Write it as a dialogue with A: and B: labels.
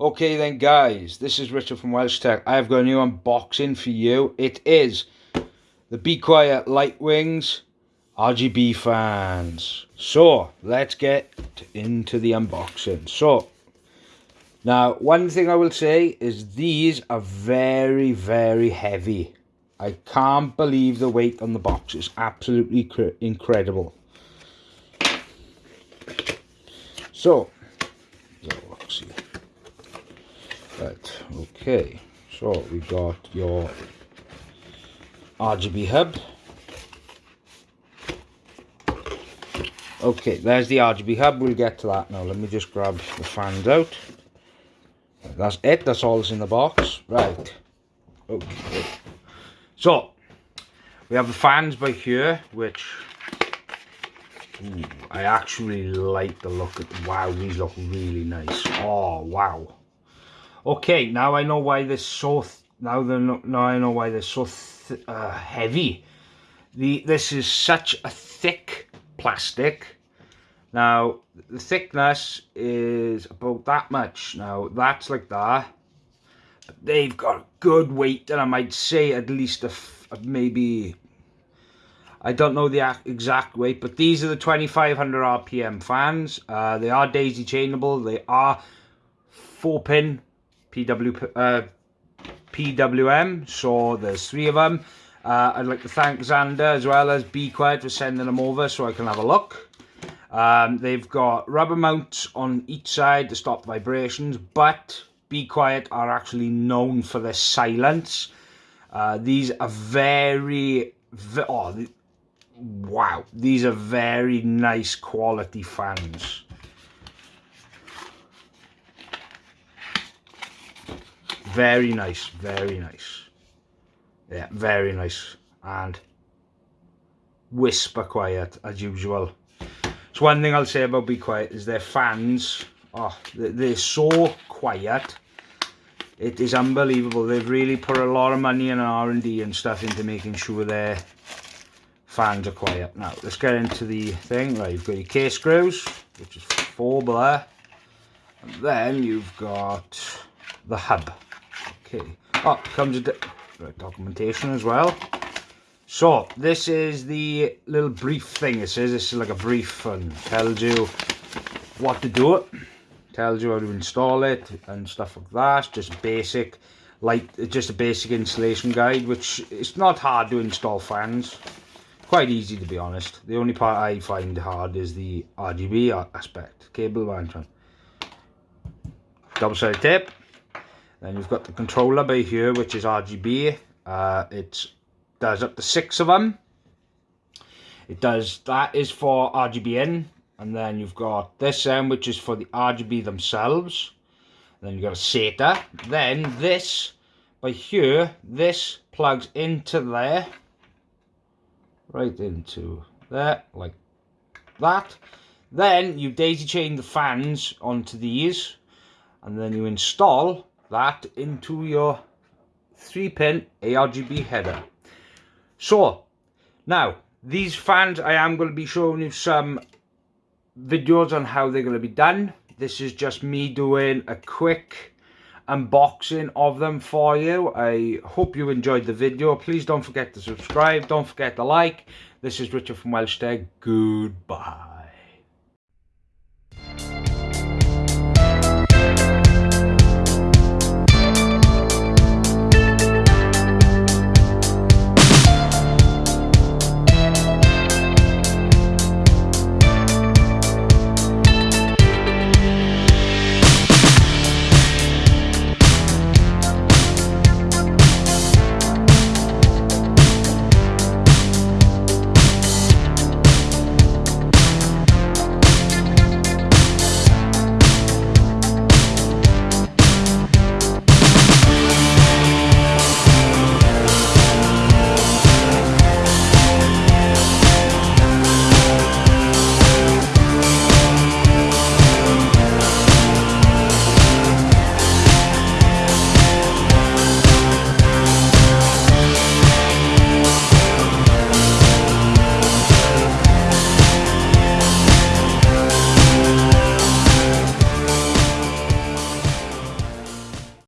A: Okay then guys, this is Richard from Welsh Tech. I've got a new unboxing for you. It is the Be Quiet Light Wings RGB fans. So, let's get into the unboxing. So, now one thing I will say is these are very, very heavy. I can't believe the weight on the box. It's absolutely incredible. So, let's see. Right, okay. So we got your RGB hub. Okay, there's the RGB hub. We'll get to that now. Let me just grab the fans out. That's it. That's all that's in the box. Right. Okay. So, we have the fans by here, which ooh, I actually like the look at. Wow, these look really nice. Oh, wow. Okay, now I know why they're so. now they're not, now I know why they're so uh, heavy. The this is such a thick plastic. Now the thickness is about that much. Now that's like that. But they've got a good weight, and I might say at least a, maybe. I don't know the exact weight, but these are the 2500 RPM fans. Uh, they are daisy chainable. They are four pin PW, uh, PWM. So there's three of them. Uh, I'd like to thank Xander as well as Be Quiet for sending them over so I can have a look. Um, they've got rubber mounts on each side to stop vibrations, but Be Quiet are actually known for their silence. Uh, these are very, very oh, wow, these are very nice quality fans. Very nice, very nice. Yeah, very nice. And whisper quiet as usual. So one thing I'll say about Be Quiet is their fans, oh, they're so quiet. It is unbelievable. They've really put a lot of money and R&D and stuff into making sure their fans are quiet. Now, let's get into the thing. Right, you've got your case screws, which is four there. And then you've got the hub. Okay. Oh, comes with documentation as well. So, this is the little brief thing. It says this is like a brief and tells you what to do it. Tells you how to install it and stuff like that. Just basic, like just a basic installation guide, which it's not hard to install fans. Quite easy to be honest. The only part I find hard is the RGB aspect, cable management. Double-sided tape then you've got the controller by here, which is RGB. Uh, it does up to six of them. It does, that is for RGB in. And then you've got this end, which is for the RGB themselves. Then you've got a SATA. Then this, by here, this plugs into there. Right into there, like that. Then you daisy chain the fans onto these. And then you install that into your 3 pin ARGB header. So, now, these fans, I am going to be showing you some videos on how they're going to be done. This is just me doing a quick unboxing of them for you. I hope you enjoyed the video. Please don't forget to subscribe. Don't forget to like. This is Richard from Welsh Tech. Goodbye.